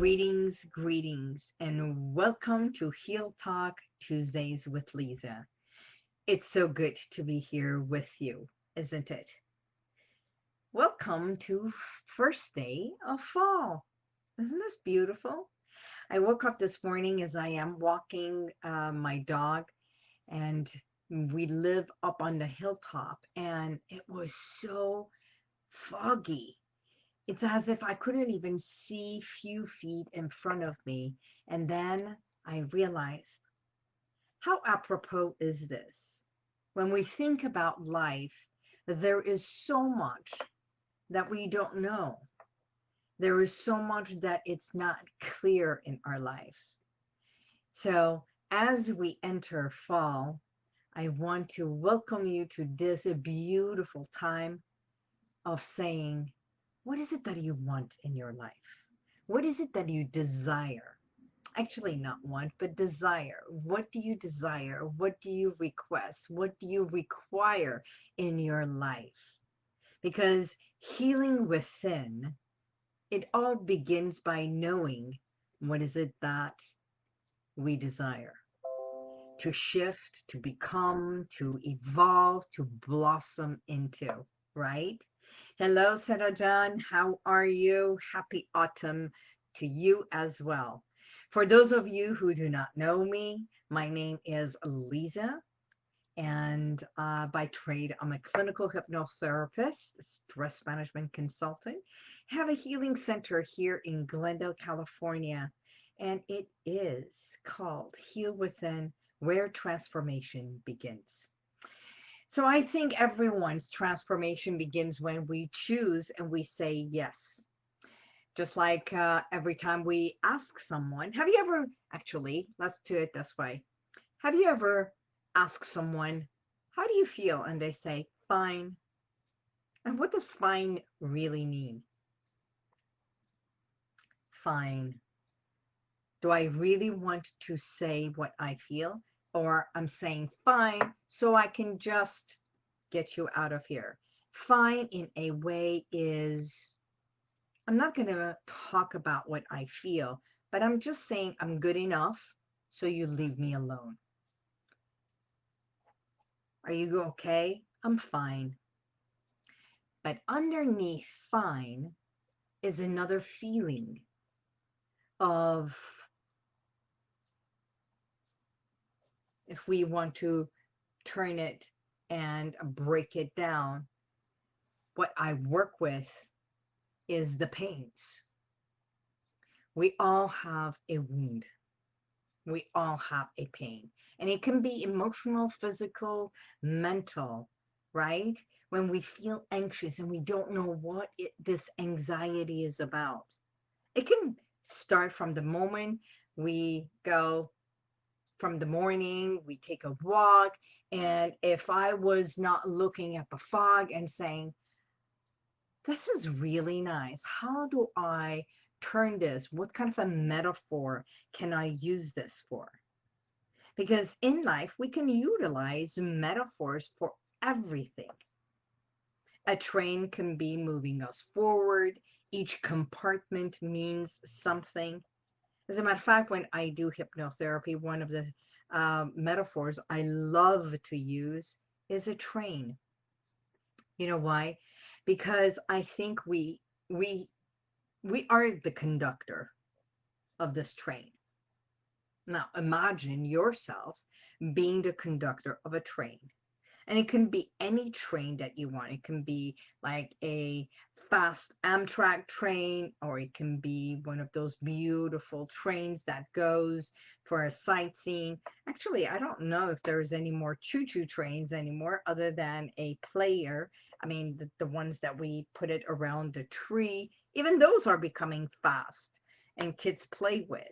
Greetings, greetings, and welcome to Heal Talk Tuesdays with Lisa. It's so good to be here with you, isn't it? Welcome to first day of fall. Isn't this beautiful? I woke up this morning as I am walking uh, my dog, and we live up on the hilltop, and it was so foggy it's as if I couldn't even see few feet in front of me. And then I realized, how apropos is this? When we think about life, there is so much that we don't know. There is so much that it's not clear in our life. So as we enter fall, I want to welcome you to this beautiful time of saying, what is it that you want in your life? What is it that you desire? Actually, not want, but desire. What do you desire? What do you request? What do you require in your life? Because healing within, it all begins by knowing what is it that we desire to shift, to become, to evolve, to blossom into, right? Hello, Sarajan. How are you? Happy autumn to you as well. For those of you who do not know me, my name is Lisa, and uh, by trade, I'm a clinical hypnotherapist, stress management consultant. Have a healing center here in Glendale, California, and it is called Heal Within, where transformation begins. So I think everyone's transformation begins when we choose and we say yes. Just like uh, every time we ask someone, have you ever, actually, let's do it this way. Have you ever asked someone, how do you feel? And they say, fine. And what does fine really mean? Fine. Do I really want to say what I feel? Or I'm saying fine so I can just get you out of here. Fine in a way is, I'm not going to talk about what I feel, but I'm just saying I'm good enough so you leave me alone. Are you okay? I'm fine. But underneath fine is another feeling of if we want to turn it and break it down, what I work with is the pains. We all have a wound. We all have a pain. And it can be emotional, physical, mental, right? When we feel anxious and we don't know what it, this anxiety is about. It can start from the moment we go, from the morning, we take a walk. And if I was not looking at the fog and saying, this is really nice. How do I turn this? What kind of a metaphor can I use this for? Because in life, we can utilize metaphors for everything. A train can be moving us forward. Each compartment means something. As a matter of fact, when I do hypnotherapy, one of the uh, metaphors I love to use is a train. You know why? Because I think we we we are the conductor of this train. Now imagine yourself being the conductor of a train. And it can be any train that you want. It can be like a fast Amtrak train, or it can be one of those beautiful trains that goes for a sightseeing. Actually, I don't know if there's any more choo-choo trains anymore other than a player. I mean, the, the ones that we put it around the tree, even those are becoming fast and kids play with.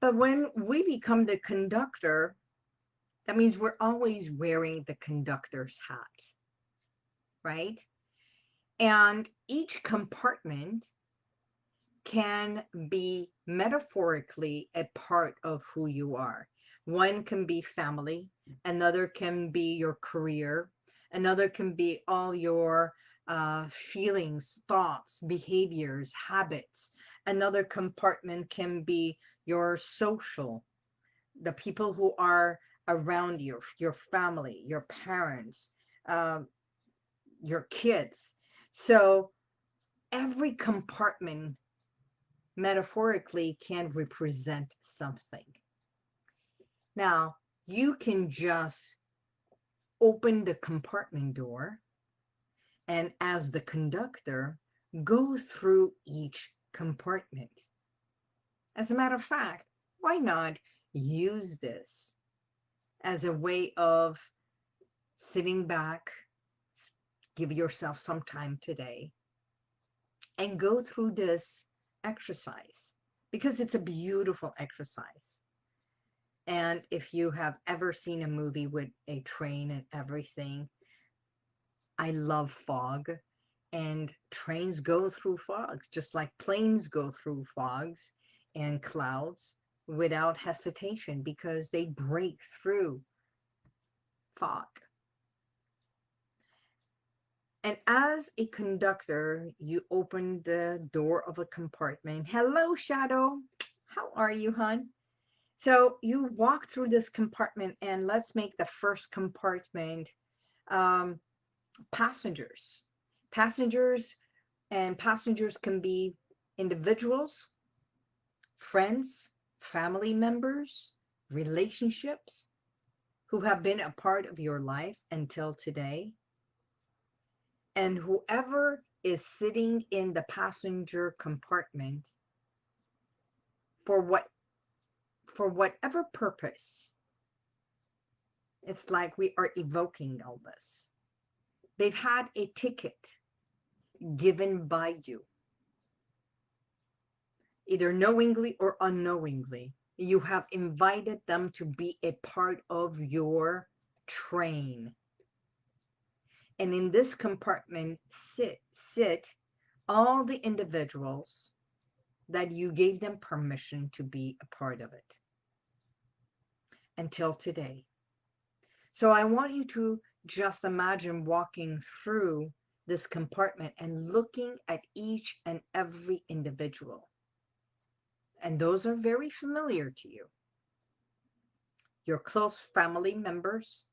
But when we become the conductor, that means we're always wearing the conductor's hat, right? And each compartment can be metaphorically a part of who you are. One can be family, another can be your career, another can be all your uh, feelings, thoughts, behaviors, habits. Another compartment can be your social, the people who are around you, your family, your parents, uh, your kids. So every compartment metaphorically can represent something. Now, you can just open the compartment door and as the conductor, go through each compartment. As a matter of fact, why not use this as a way of sitting back, give yourself some time today, and go through this exercise because it's a beautiful exercise. And if you have ever seen a movie with a train and everything, I love fog and trains go through fogs, just like planes go through fogs and clouds without hesitation because they break through fog. And as a conductor, you open the door of a compartment. Hello, Shadow. How are you, hon? So you walk through this compartment and let's make the first compartment um, passengers. Passengers and passengers can be individuals, friends, family members, relationships who have been a part of your life until today. And whoever is sitting in the passenger compartment for what for whatever purpose it's like we are evoking all this. They've had a ticket given by you. Either knowingly or unknowingly you have invited them to be a part of your train and in this compartment sit sit all the individuals that you gave them permission to be a part of it until today. So i want you to just imagine walking through this compartment and looking at each and every individual. And those are very familiar to you. Your close family members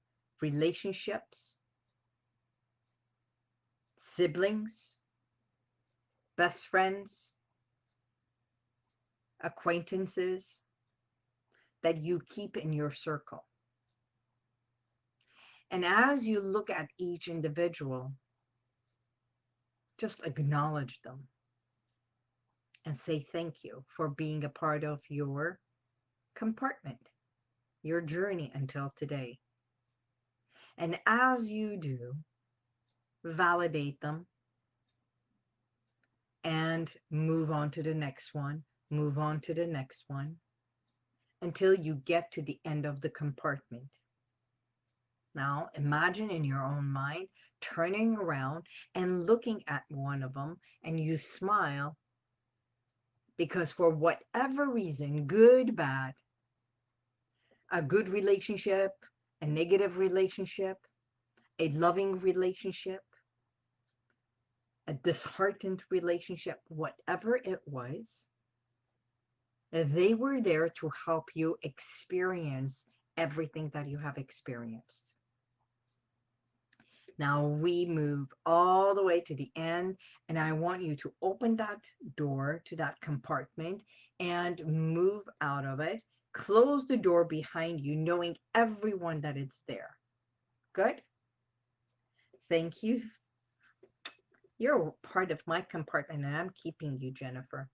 relationships siblings, best friends, acquaintances that you keep in your circle. And as you look at each individual, just acknowledge them and say thank you for being a part of your compartment, your journey until today. And as you do, validate them, and move on to the next one, move on to the next one, until you get to the end of the compartment. Now, imagine in your own mind turning around and looking at one of them, and you smile because, for whatever reason, good, bad, a good relationship, a negative relationship, a loving relationship, a disheartened relationship, whatever it was, they were there to help you experience everything that you have experienced. Now we move all the way to the end, and I want you to open that door to that compartment and move out of it. Close the door behind you, knowing everyone that it's there. Good? Thank you you're part of my compartment and I'm keeping you, Jennifer.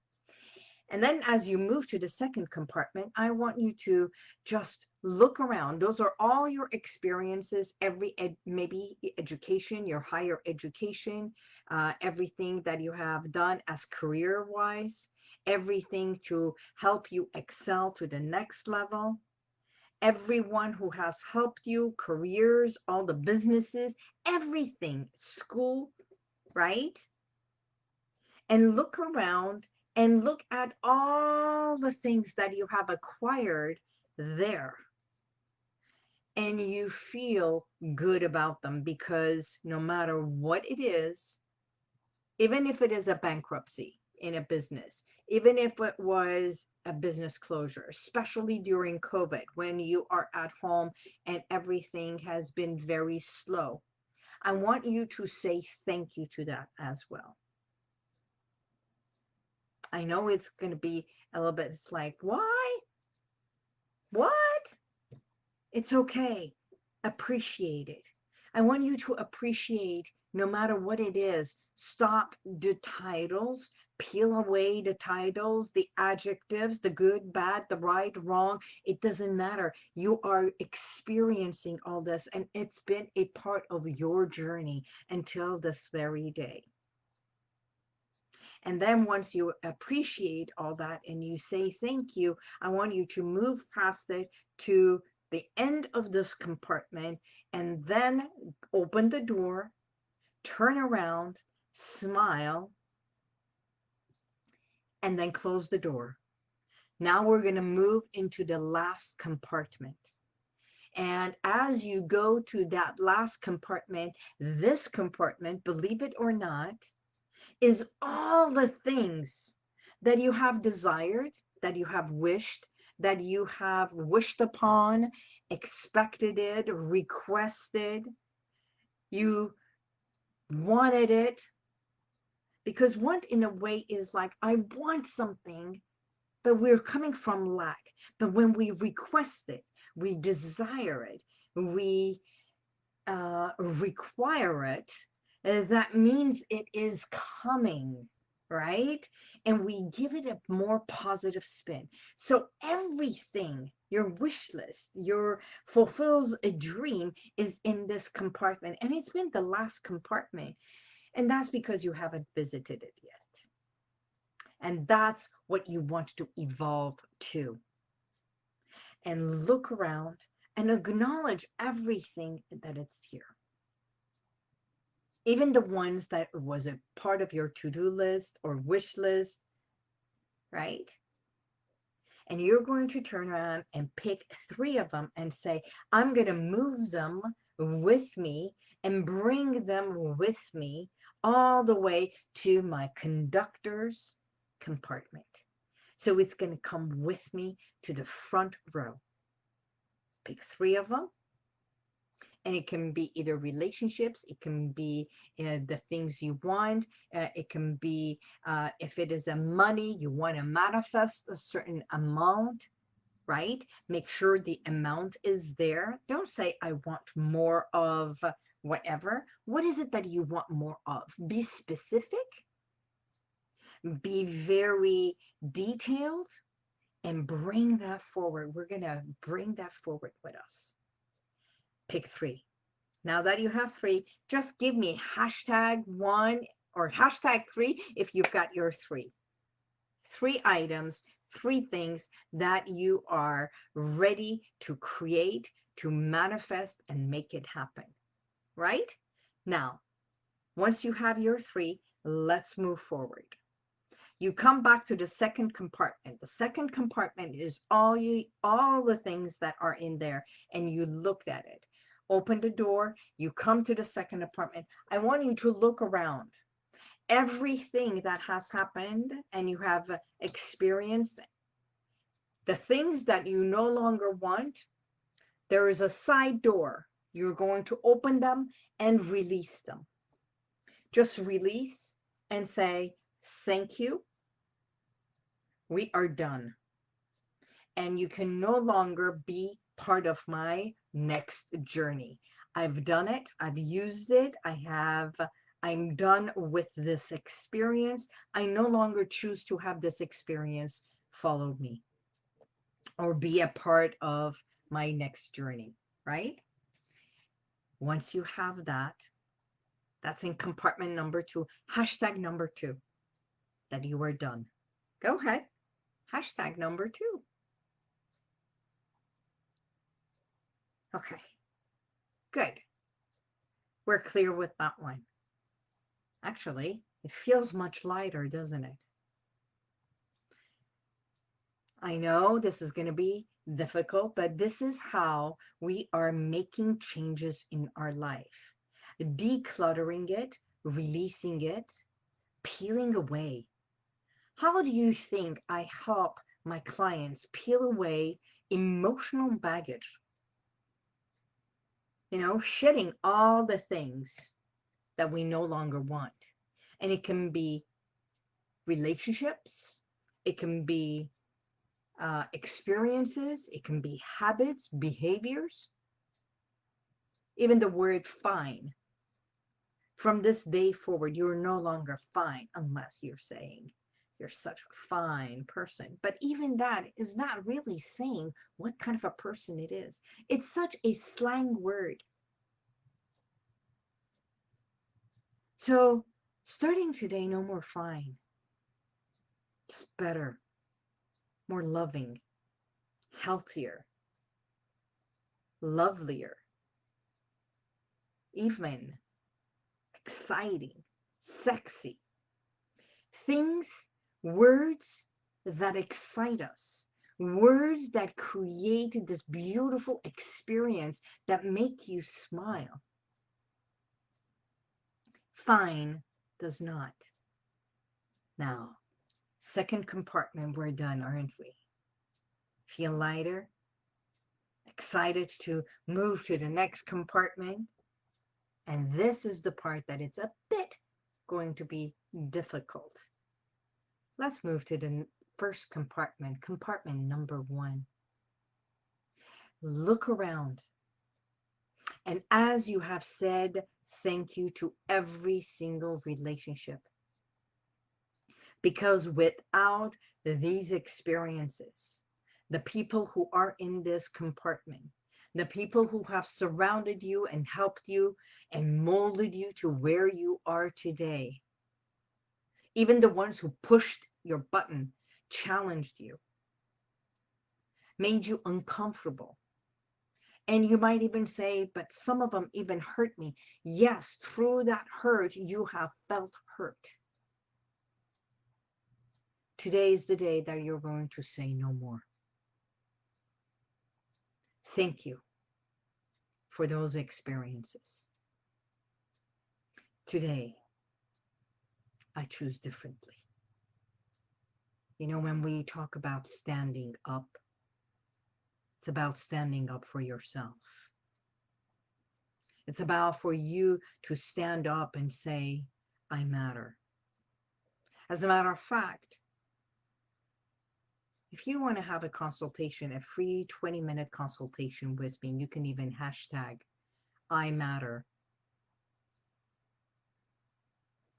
And then as you move to the second compartment, I want you to just look around. Those are all your experiences, every ed, maybe education, your higher education, uh, everything that you have done as career-wise, everything to help you excel to the next level. Everyone who has helped you, careers, all the businesses, everything, school, right? And look around and look at all the things that you have acquired there. And you feel good about them because no matter what it is, even if it is a bankruptcy in a business, even if it was a business closure, especially during COVID when you are at home and everything has been very slow. I want you to say thank you to that as well. I know it's going to be a little bit, it's like, why? What? It's okay. Appreciate it. I want you to appreciate no matter what it is. Stop the titles, peel away the titles, the adjectives, the good, bad, the right, wrong. It doesn't matter. You are experiencing all this, and it's been a part of your journey until this very day. And then once you appreciate all that and you say thank you, I want you to move past it to the end of this compartment and then open the door, turn around, smile, and then close the door. Now we're going to move into the last compartment. And as you go to that last compartment, this compartment, believe it or not, is all the things that you have desired, that you have wished, that you have wished upon, expected it, requested, you wanted it. Because want in a way is like, I want something, but we're coming from lack. But when we request it, we desire it, we uh, require it, uh, that means it is coming right? And we give it a more positive spin. So everything, your wish list, your fulfills a dream is in this compartment. And it's been the last compartment. And that's because you haven't visited it yet. And that's what you want to evolve to. And look around and acknowledge everything that it's here even the ones that was a part of your to-do list or wish list, right? And you're going to turn around and pick three of them and say, I'm going to move them with me and bring them with me all the way to my conductor's compartment. So it's going to come with me to the front row. Pick three of them and it can be either relationships it can be uh, the things you want uh, it can be uh, if it is a money you want to manifest a certain amount right? Make sure the amount is there. Don't say i want more of whatever. What is it that you want more of? Be specific be very detailed and bring that forward. We're going to bring that forward with us pick three. Now that you have three, just give me hashtag one or hashtag three if you've got your three. Three items, three things that you are ready to create, to manifest, and make it happen. Right? Now, once you have your three, let's move forward. You come back to the second compartment. The second compartment is all you all the things that are in there and you looked at it open the door, you come to the second apartment. I want you to look around. Everything that has happened and you have experienced, the things that you no longer want, there is a side door. You're going to open them and release them. Just release and say, thank you. We are done. And you can no longer be part of my next journey. I've done it. I've used it. I have, I'm done with this experience. I no longer choose to have this experience follow me or be a part of my next journey, right? Once you have that, that's in compartment number two, hashtag number two, that you are done. Go ahead. Hashtag number two. Okay, good. We're clear with that one. Actually, it feels much lighter, doesn't it? I know this is going to be difficult, but this is how we are making changes in our life. Decluttering it, releasing it, peeling away. How do you think I help my clients peel away emotional baggage? You know, shedding all the things that we no longer want. And it can be relationships, it can be uh, experiences, it can be habits, behaviors, even the word fine. From this day forward, you're no longer fine unless you're saying you're such a fine person. But even that is not really saying what kind of a person it is. It's such a slang word. So starting today, no more fine. Just better, more loving, healthier, lovelier, even exciting, sexy. Things, words that excite us, words that create this beautiful experience that make you smile. Fine does not. Now, second compartment, we're done, aren't we? Feel lighter? Excited to move to the next compartment? And this is the part that it's a bit going to be difficult. Let's move to the first compartment, compartment number one. Look around. And as you have said thank you to every single relationship. Because without these experiences, the people who are in this compartment, the people who have surrounded you and helped you and molded you to where you are today, even the ones who pushed your button, challenged you, made you uncomfortable, and you might even say, but some of them even hurt me. Yes, through that hurt, you have felt hurt. Today is the day that you're going to say no more. Thank you for those experiences. Today, I choose differently. You know, when we talk about standing up, it's about standing up for yourself. It's about for you to stand up and say, I matter. As a matter of fact, if you want to have a consultation, a free 20 minute consultation with me, you can even hashtag I matter.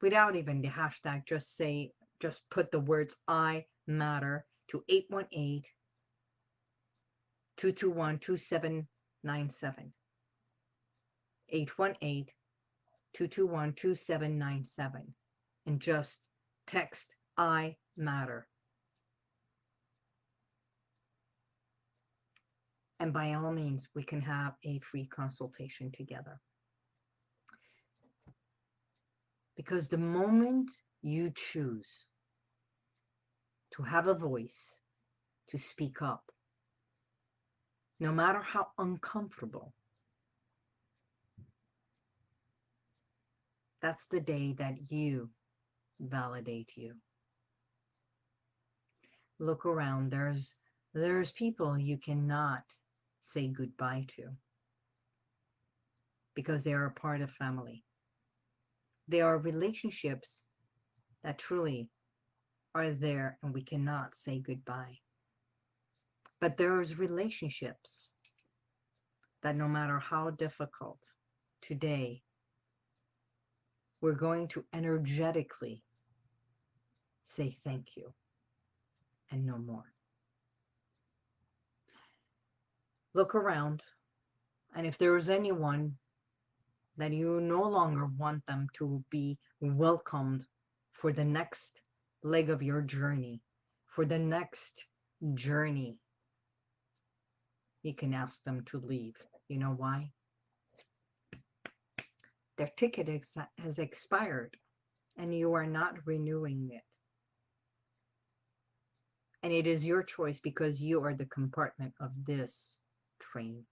Without even the hashtag, just say, just put the words I matter to 818 221-2797. 818-221-2797. And just text I matter. And by all means, we can have a free consultation together. Because the moment you choose to have a voice, to speak up, no matter how uncomfortable. That's the day that you validate you. Look around. There's there's people you cannot say goodbye to because they are a part of family. They are relationships that truly are there and we cannot say goodbye. But there's relationships that no matter how difficult today, we're going to energetically say thank you and no more. Look around, and if there is anyone that you no longer want them to be welcomed for the next leg of your journey, for the next journey you can ask them to leave. You know why? Their ticket ex has expired and you are not renewing it. And it is your choice because you are the compartment of this train.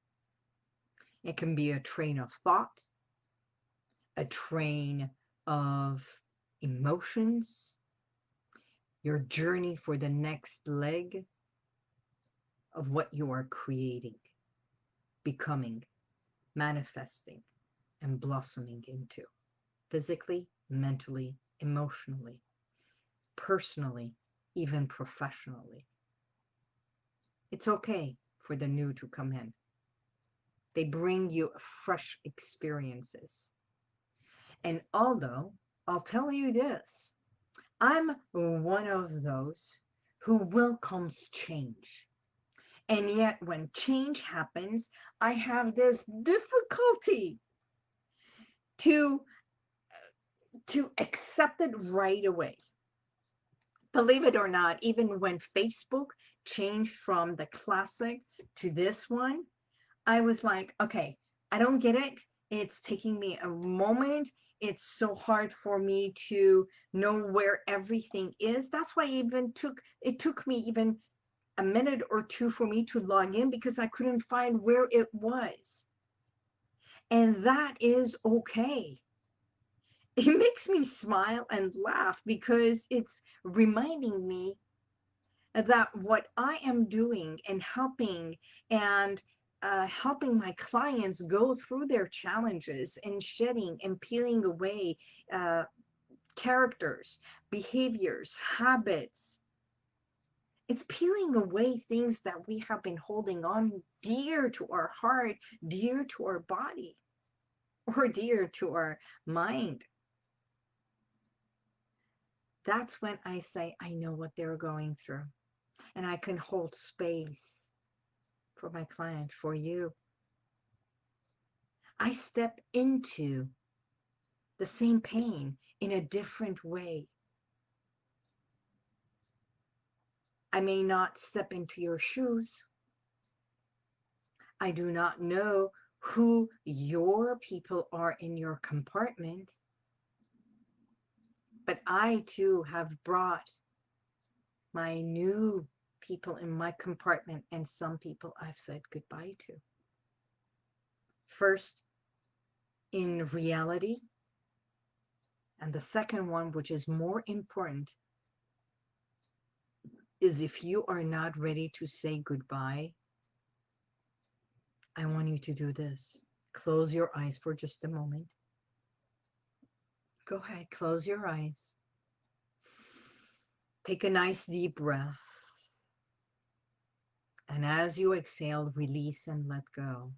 It can be a train of thought, a train of emotions, your journey for the next leg of what you are creating, becoming, manifesting, and blossoming into physically, mentally, emotionally, personally, even professionally. It's okay for the new to come in. They bring you fresh experiences. And although I'll tell you this, I'm one of those who welcomes change. And yet when change happens, I have this difficulty to to accept it right away. Believe it or not, even when Facebook changed from the classic to this one, I was like, okay, I don't get it. It's taking me a moment. It's so hard for me to know where everything is. That's why even took it took me even a minute or two for me to log in because I couldn't find where it was. And that is okay. It makes me smile and laugh because it's reminding me that what I am doing and helping and uh, helping my clients go through their challenges and shedding and peeling away uh, characters, behaviors, habits. It's peeling away things that we have been holding on dear to our heart, dear to our body, or dear to our mind. That's when I say, I know what they're going through and I can hold space for my client, for you. I step into the same pain in a different way. I may not step into your shoes. I do not know who your people are in your compartment. But I too have brought my new people in my compartment and some people I've said goodbye to. First, in reality, and the second one, which is more important, is if you are not ready to say goodbye, I want you to do this. Close your eyes for just a moment. Go ahead, close your eyes. Take a nice deep breath. And as you exhale, release and let go.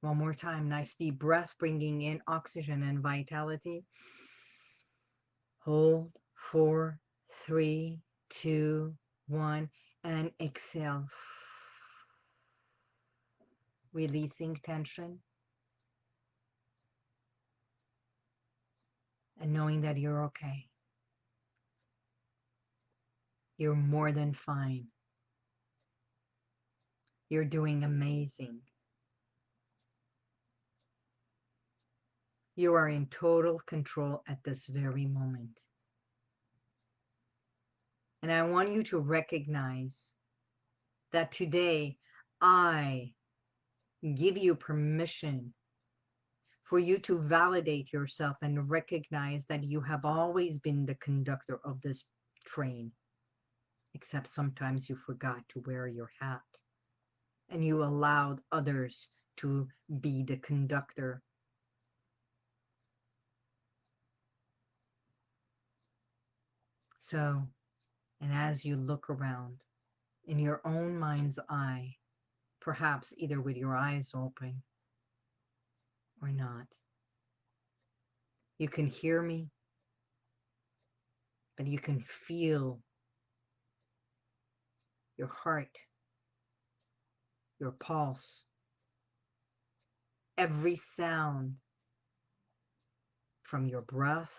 One more time, nice deep breath, bringing in oxygen and vitality. Hold, four, three, two, one, and exhale. Releasing tension. And knowing that you're okay. You're more than fine. You're doing amazing. You are in total control at this very moment. And I want you to recognize that today I give you permission for you to validate yourself and recognize that you have always been the conductor of this train except sometimes you forgot to wear your hat and you allowed others to be the conductor. So, and as you look around in your own mind's eye, perhaps either with your eyes open or not, you can hear me, but you can feel your heart, your pulse, every sound from your breath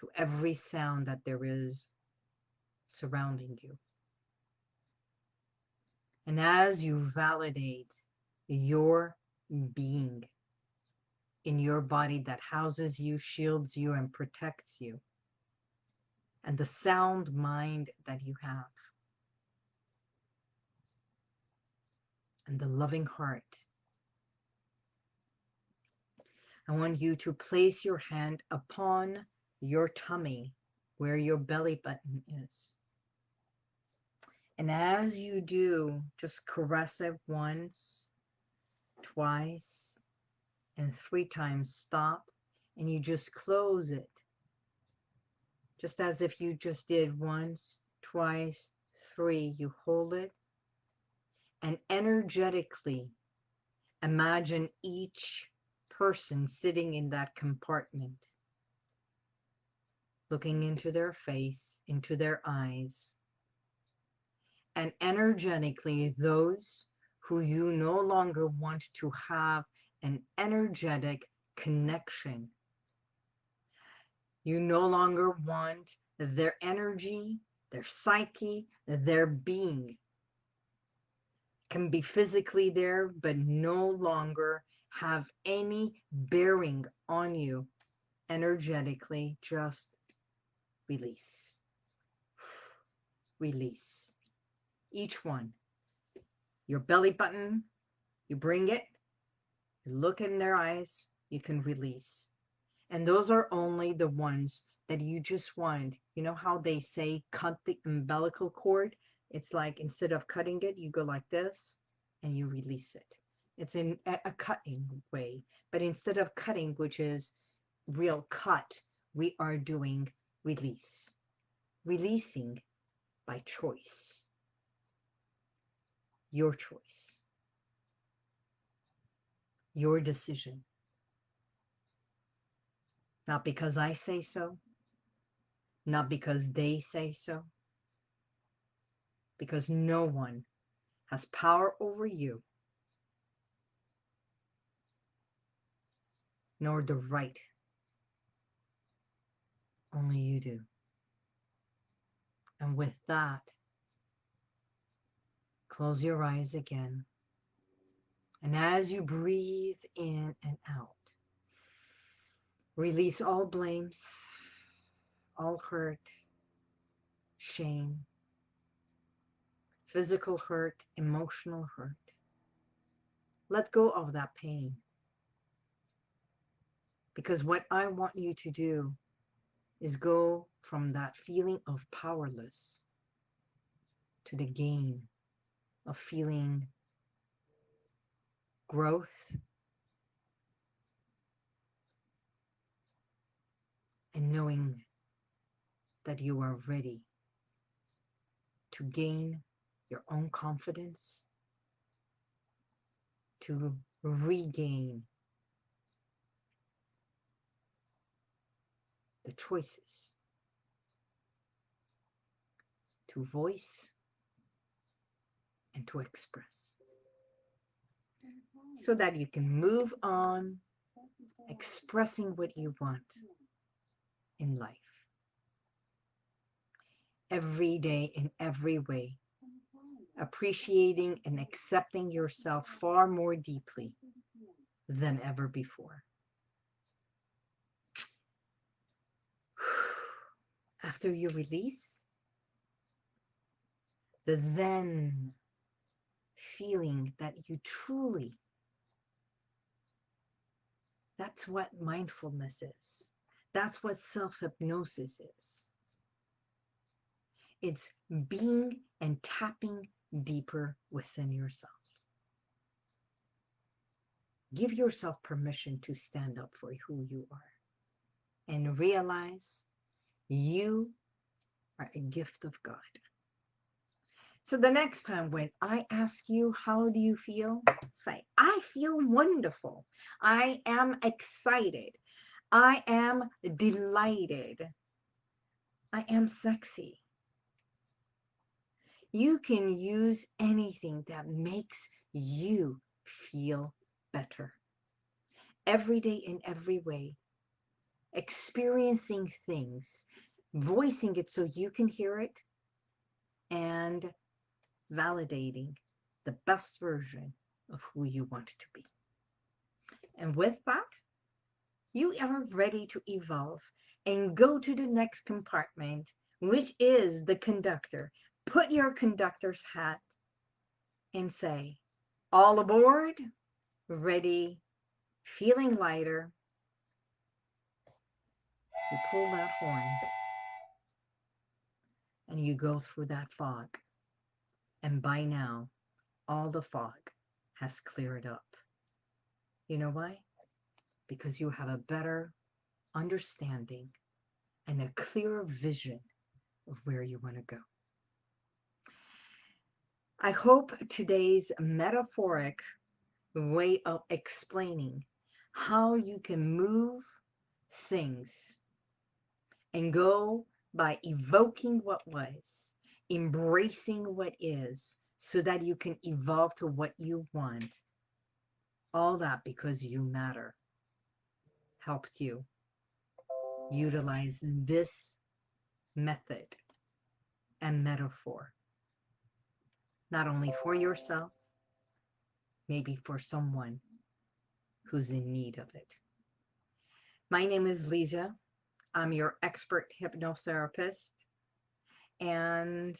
to every sound that there is surrounding you. And as you validate your being in your body that houses you, shields you, and protects you, and the sound mind that you have, and the loving heart. I want you to place your hand upon your tummy where your belly button is. And as you do, just caress it once, twice, and three times. Stop and you just close it. Just as if you just did once, twice, three. You hold it and energetically imagine each person sitting in that compartment, looking into their face, into their eyes, and energetically those who you no longer want to have an energetic connection. You no longer want their energy, their psyche, their being can be physically there, but no longer have any bearing on you energetically. Just release. Release. Each one. Your belly button, you bring it, you look in their eyes, you can release. And those are only the ones that you just want. You know how they say cut the umbilical cord? It's like instead of cutting it, you go like this and you release it. It's in a cutting way. But instead of cutting, which is real cut, we are doing release. Releasing by choice. Your choice. Your decision. Not because I say so, not because they say so, because no one has power over you nor the right. Only you do. And with that, close your eyes again. And as you breathe in and out, release all blames, all hurt, shame, physical hurt, emotional hurt. Let go of that pain. Because what I want you to do is go from that feeling of powerless to the gain of feeling growth and knowing that you are ready to gain your own confidence, to regain the choices. To voice and to express. So that you can move on expressing what you want in life. Every day in every way appreciating and accepting yourself far more deeply than ever before after you release, the Zen feeling that you truly, that's what mindfulness is. That's what self hypnosis is. It's being and tapping deeper within yourself. Give yourself permission to stand up for who you are and realize you are a gift of God. So the next time when I ask you, how do you feel? Say, I feel wonderful. I am excited. I am delighted. I am sexy. You can use anything that makes you feel better. Every day in every way experiencing things, voicing it so you can hear it, and validating the best version of who you want to be. And with that, you are ready to evolve and go to the next compartment, which is the conductor. Put your conductor's hat and say, all aboard, ready, feeling lighter, You pull that horn and you go through that fog. And by now, all the fog has cleared up. You know why? Because you have a better understanding and a clearer vision of where you want to go. I hope today's metaphoric way of explaining how you can move things and go by evoking what was, embracing what is, so that you can evolve to what you want. All that because you matter helped you utilize this method and metaphor, not only for yourself, maybe for someone who's in need of it. My name is Lisa. I'm your expert hypnotherapist. And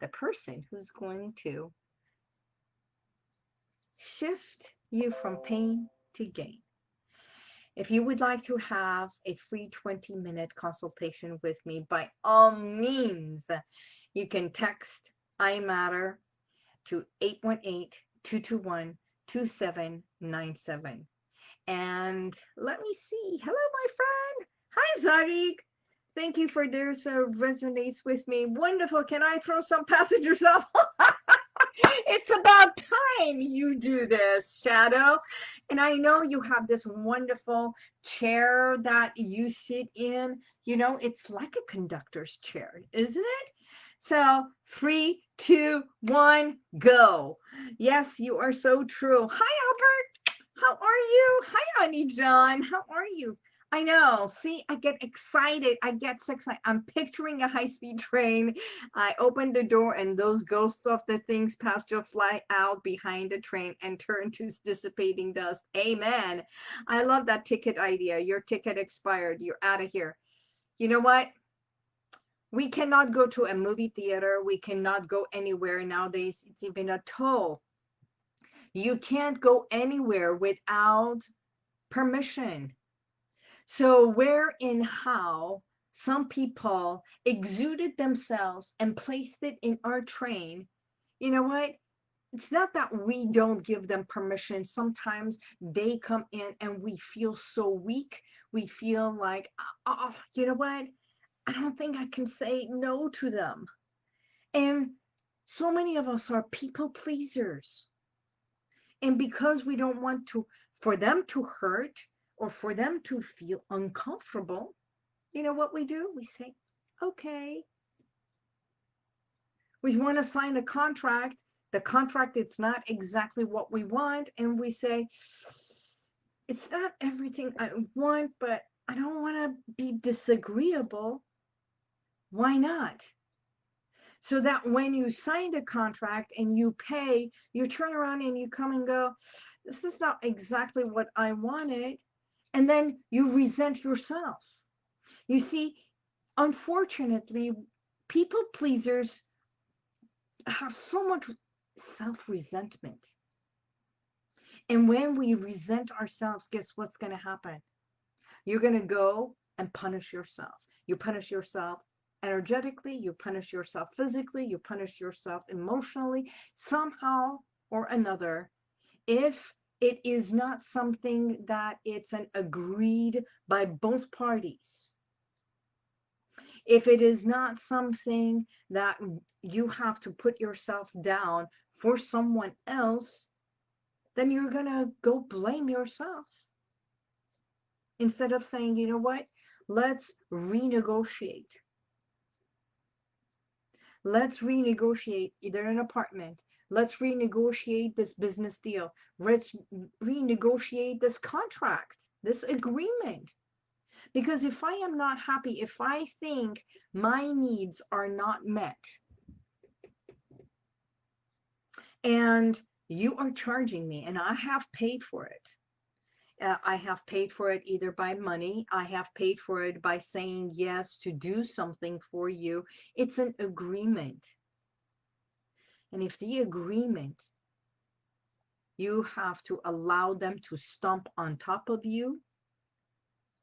the person who's going to shift you from pain to gain. If you would like to have a free 20 minute consultation with me, by all means, you can text I Matter to 818 221 2797. And let me see. Hello, my friend. Hi, Zarik. Thank you for this uh, resonates with me. Wonderful. Can I throw some passengers off? it's about time you do this, Shadow. And I know you have this wonderful chair that you sit in. You know, it's like a conductor's chair, isn't it? So three, two, one, go. Yes, you are so true. Hi, Albert. How are you? Hi, Honey John. How are you? I know. See, I get excited. I get excited. I'm picturing a high-speed train. I open the door and those ghosts of the things past you fly out behind the train and turn to dissipating dust. Amen. I love that ticket idea. Your ticket expired. You're out of here. You know what? We cannot go to a movie theater. We cannot go anywhere nowadays. It's even a toll. You can't go anywhere without permission so where and how some people exuded themselves and placed it in our train, you know what? It's not that we don't give them permission. Sometimes they come in and we feel so weak. We feel like, oh, you know what? I don't think I can say no to them. And so many of us are people pleasers. And because we don't want to, for them to hurt, or for them to feel uncomfortable, you know what we do? We say, okay. We want to sign a contract. The contract, it's not exactly what we want. And we say, it's not everything I want, but I don't want to be disagreeable. Why not? So that when you sign a contract and you pay, you turn around and you come and go, this is not exactly what I wanted and then you resent yourself. You see, unfortunately, people pleasers have so much self resentment. And when we resent ourselves, guess what's going to happen? You're going to go and punish yourself. You punish yourself energetically, you punish yourself physically, you punish yourself emotionally, somehow or another. If it is not something that it's an agreed by both parties. If it is not something that you have to put yourself down for someone else, then you're going to go blame yourself. Instead of saying, you know what, let's renegotiate. Let's renegotiate either an apartment, Let's renegotiate this business deal. Let's renegotiate this contract, this agreement. Because if I am not happy, if I think my needs are not met, and you are charging me and I have paid for it. Uh, I have paid for it either by money, I have paid for it by saying yes to do something for you. It's an agreement. And if the agreement, you have to allow them to stomp on top of you,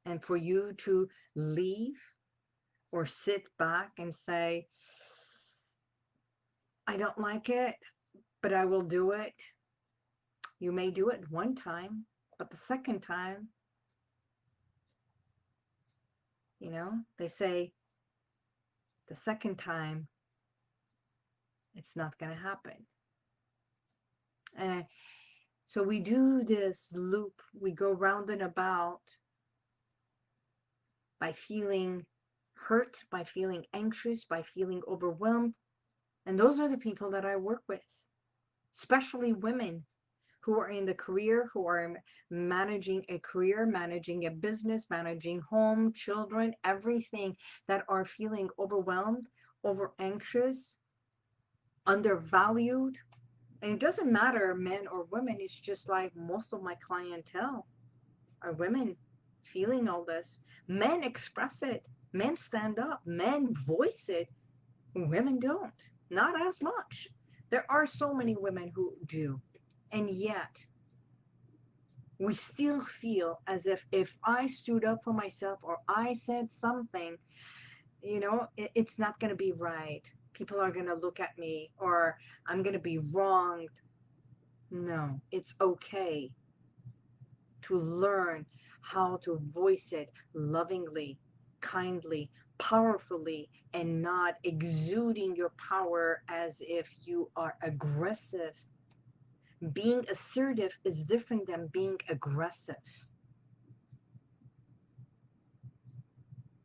And for you to leave or sit back and say, I don't like it, but I will do it. You may do it one time, but the second time, you know, they say the second time, it's not going to happen. And so we do this loop, we go round and about by feeling hurt, by feeling anxious, by feeling overwhelmed. And those are the people that I work with, especially women who are in the career, who are managing a career, managing a business, managing home, children, everything that are feeling overwhelmed, over anxious, undervalued. And it doesn't matter men or women, it's just like most of my clientele are women feeling all this. Men express it, men stand up, men voice it. Women don't, not as much. There are so many women who do. And yet, we still feel as if if I stood up for myself or I said something, you know, it, it's not going to be right. People are going to look at me or I'm going to be wronged. No, it's okay to learn how to voice it lovingly, kindly, powerfully, and not exuding your power as if you are aggressive being assertive is different than being aggressive.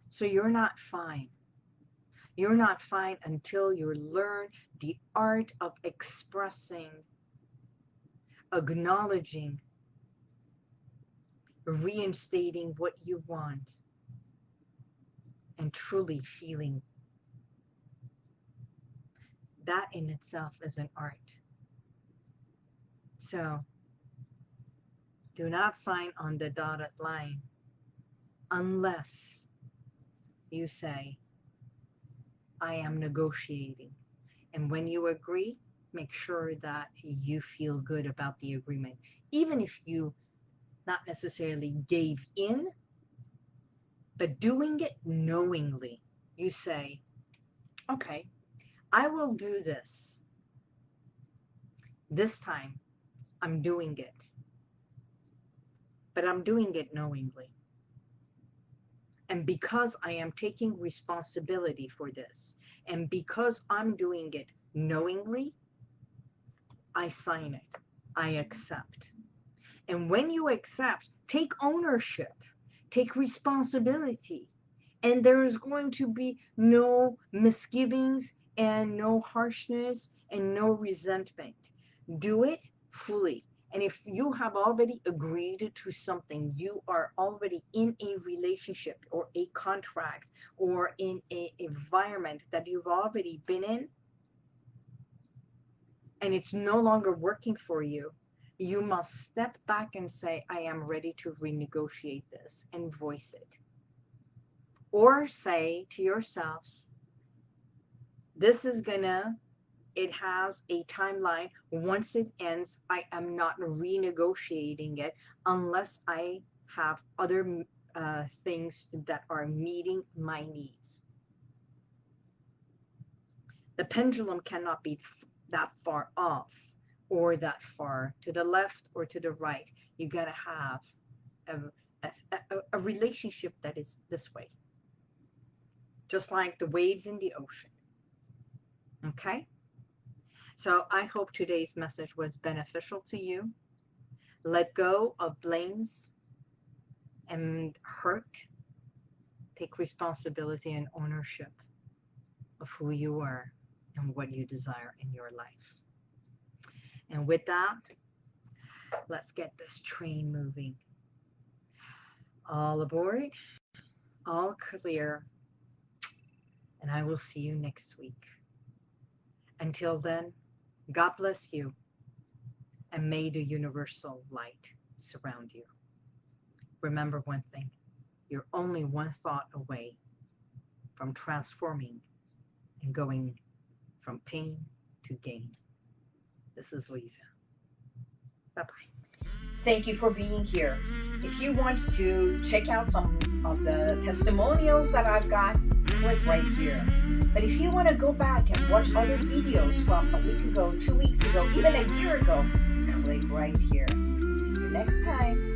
So you're not fine. You're not fine until you learn the art of expressing, acknowledging, reinstating what you want, and truly feeling. That in itself is an art. So do not sign on the dotted line unless you say, I am negotiating. And when you agree, make sure that you feel good about the agreement. Even if you not necessarily gave in, but doing it knowingly, you say, okay, I will do this this time I'm doing it. But I'm doing it knowingly. And because I am taking responsibility for this, and because I'm doing it knowingly, I sign it. I accept. And when you accept, take ownership, take responsibility. And there is going to be no misgivings and no harshness and no resentment. Do it fully. And if you have already agreed to something, you are already in a relationship or a contract or in an environment that you've already been in, and it's no longer working for you, you must step back and say, I am ready to renegotiate this and voice it. Or say to yourself, this is gonna it has a timeline. Once it ends, I am not renegotiating it unless I have other uh, things that are meeting my needs. The pendulum cannot be that far off or that far to the left or to the right. You got to have a, a, a relationship that is this way. Just like the waves in the ocean. Okay? So I hope today's message was beneficial to you. Let go of blames and hurt. Take responsibility and ownership of who you are and what you desire in your life. And with that, let's get this train moving. All aboard, all clear, and I will see you next week. Until then, God bless you, and may the universal light surround you. Remember one thing you're only one thought away from transforming and going from pain to gain. This is Lisa. Bye bye. Thank you for being here. If you want to check out some of the testimonials that I've got, click right here. But if you want to go back and watch other videos from a week ago, two weeks ago, even a year ago, click right here. See you next time.